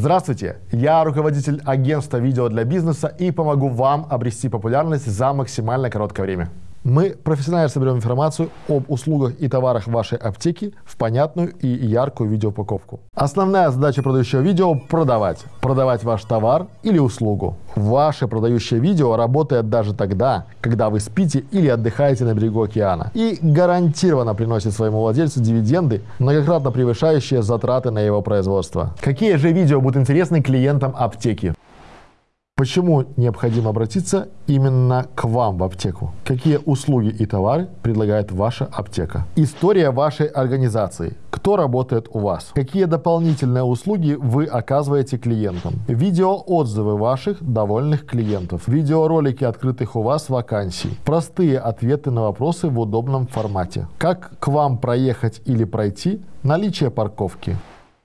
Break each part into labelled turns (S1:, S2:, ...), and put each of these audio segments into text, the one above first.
S1: Здравствуйте, я руководитель агентства видео для бизнеса и помогу вам обрести популярность за максимально короткое время. Мы профессионально соберем информацию об услугах и товарах вашей аптеки в понятную и яркую видеоупаковку. Основная задача продающего видео – продавать. Продавать ваш товар или услугу. Ваше продающее видео работает даже тогда, когда вы спите или отдыхаете на берегу океана. И гарантированно приносит своему владельцу дивиденды, многократно превышающие затраты на его производство. Какие же видео будут интересны клиентам аптеки? Почему необходимо обратиться именно к вам в аптеку? Какие услуги и товары предлагает ваша аптека? История вашей организации. Кто работает у вас? Какие дополнительные услуги вы оказываете клиентам? Видеоотзывы ваших довольных клиентов. Видеоролики открытых у вас вакансий. Простые ответы на вопросы в удобном формате. Как к вам проехать или пройти? Наличие парковки.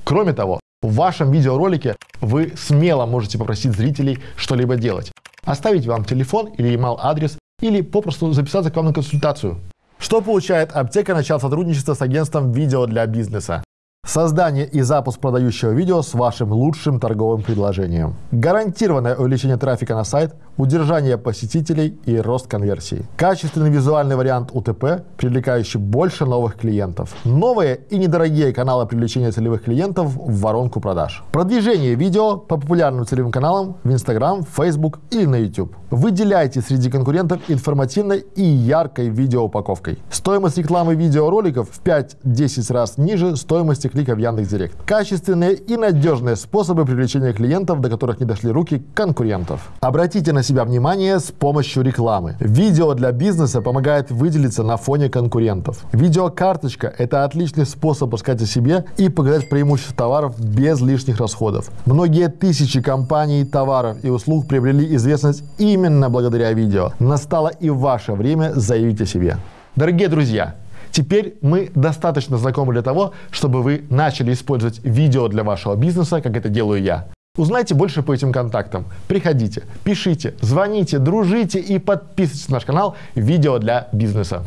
S1: Кроме того, в вашем видеоролике вы смело можете попросить зрителей что-либо делать. Оставить вам телефон или email адрес или попросту записаться к вам на консультацию. Что получает аптека, начав сотрудничество с агентством видео для бизнеса? Создание и запуск продающего видео с вашим лучшим торговым предложением. Гарантированное увеличение трафика на сайт, удержание посетителей и рост конверсии. Качественный визуальный вариант УТП, привлекающий больше новых клиентов. Новые и недорогие каналы привлечения целевых клиентов в воронку продаж. Продвижение видео по популярным целевым каналам в Instagram, Facebook или на YouTube. Выделяйте среди конкурентов информативной и яркой видеоупаковкой. Стоимость рекламы видеороликов в 5-10 раз ниже стоимости клика в Яндекс.Директ. Качественные и надежные способы привлечения клиентов, до которых не дошли руки конкурентов. Обратите на себя внимание с помощью рекламы. Видео для бизнеса помогает выделиться на фоне конкурентов. Видеокарточка – это отличный способ рассказать о себе и показать преимущества товаров без лишних расходов. Многие тысячи компаний, товаров и услуг приобрели известность именно благодаря видео. Настало и ваше время заявить о себе. Дорогие друзья, Теперь мы достаточно знакомы для того, чтобы вы начали использовать видео для вашего бизнеса, как это делаю я. Узнайте больше по этим контактам. Приходите, пишите, звоните, дружите и подписывайтесь на наш канал «Видео для бизнеса».